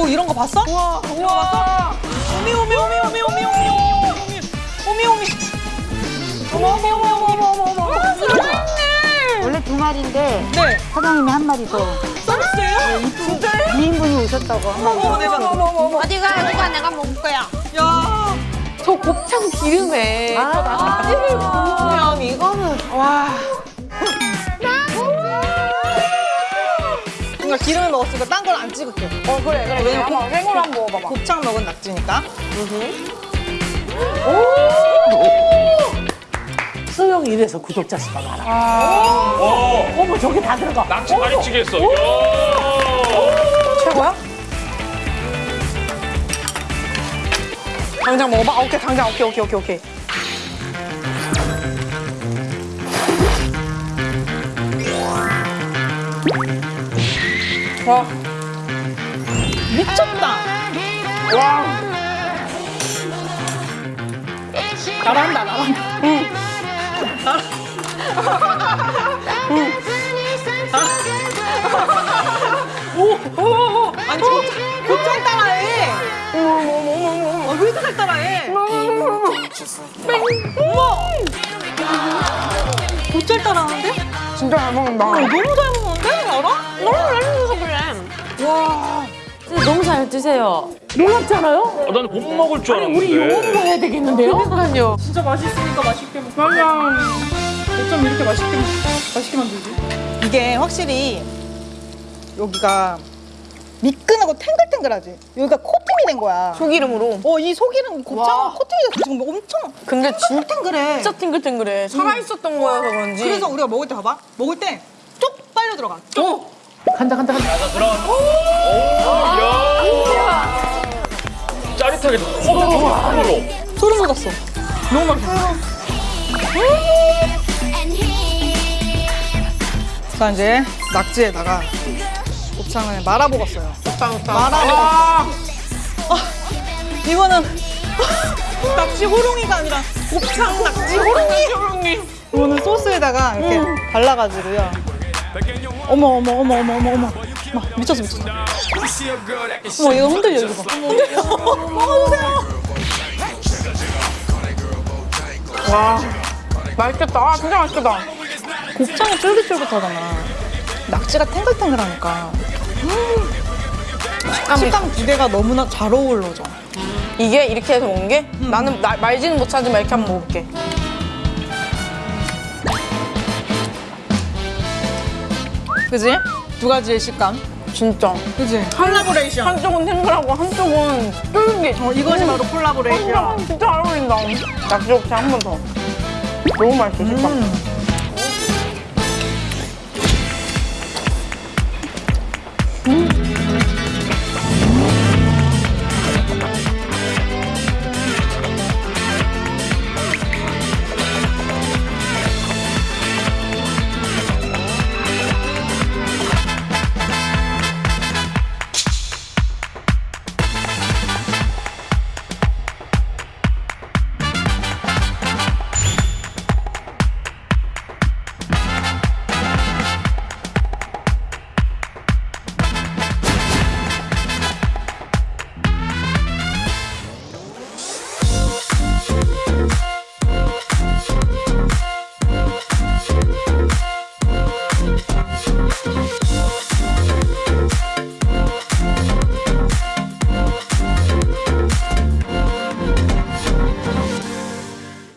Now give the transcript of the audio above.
오 이런 거 봤어? 우와 우와. 오미 오미 오미 오미 오미 오미 오미 오미 오미 어머 어머 어머 어머 어머 어머 어머. 원래 두 마리인데 네. 사장님이 한 마리 더. 서비스예요? 진짜요? 2인분이 오셨다고 한 마리 어머 대박 어머 어머 어디가? 누가. 내가 먹을 거야. 야. 저 곱창 기름에. 저낙 기름을 먹었으니까 딴건안 찍을게 어 그래 그래. 왜냐면 한번 생으로 한번 먹어봐봐. 곱창 먹은 낙지니까 수영 이래서 구독자 수가 많아. 어, 어머 저게 다 들어가. 낙지 많이 찌겠어. 최고야? 당장 먹어봐. 아, 오케이 당장 오케이 오케이 오케이 오케이. 와. 미쳤다. 와. 잘한다 잘한다. 오오 오 아니 곱창 곱창 따라해. 어머머머머머 왜 이렇게 잘 따라해? 뺑 어머. 곧잘 따라하는데? 진짜 잘 먹는다. 어, 너무 잘 먹어서 와 너무 잘 드세요. 놀랍잖아요? 어, 나는 못 먹을 줄 알았는데. 우리 영어로 해야 되겠는데요? 그러니까요. 진짜 맛있으니까 맛있게 먹 맞아 어쩜 이렇게 맛있게 맛있게 만들지? 이게 확실히 여기가 미끈하고 탱글탱글하지 여기가 코팅이 된 거야 소기름으로. 어이 속이는 곱창 와. 코팅이 돼서 지금 엄청 근데 진짜 탱글해 진짜 탱글탱글해. 살아 있었던 거여서 그런지. 그래서 우리가 먹을 때 봐봐 먹을 때쭉 빨려 들어가 쭉 간다 간다 간다. 이야. 짜릿하게 호로로. 소름 돋았어 너무 맛있어 자 이제 낙지에다가 곱창을 말아 먹었어요 곱창 곱창. 말아 먹었어 아, 이거는 낙지 호롱이가 아니라 곱창 낙지 호롱이 호롱이. 이거는 소스에다가 이렇게 발라가지고요 어머 어머 어머 어머 어머 어머 막 미쳤어 미쳤어 어머 이거 흔들려 이거 봐 흔들려 먹어주세요 와. 맛있겠다. 아, 진짜 맛있겠다. 곱창이 쫄깃쫄깃하잖아 낙지가 탱글탱글하니까 음. 식감 두 개가 너무나 잘 어우러져 이게 이렇게 해서 먹는 게 나는 나- 말지는 못하지만 이렇게 한번 먹어볼게. 그지? 두 가지의 식감 진짜. 그지? 콜라보레이션 한쪽은 탱글하고 한쪽은 쫄깃. 어, 이것이 바로 콜라보레이션 아, 진짜 잘 어울린다. 낙지 곱창 한번 더. 너무 맛있어, 식감. 음.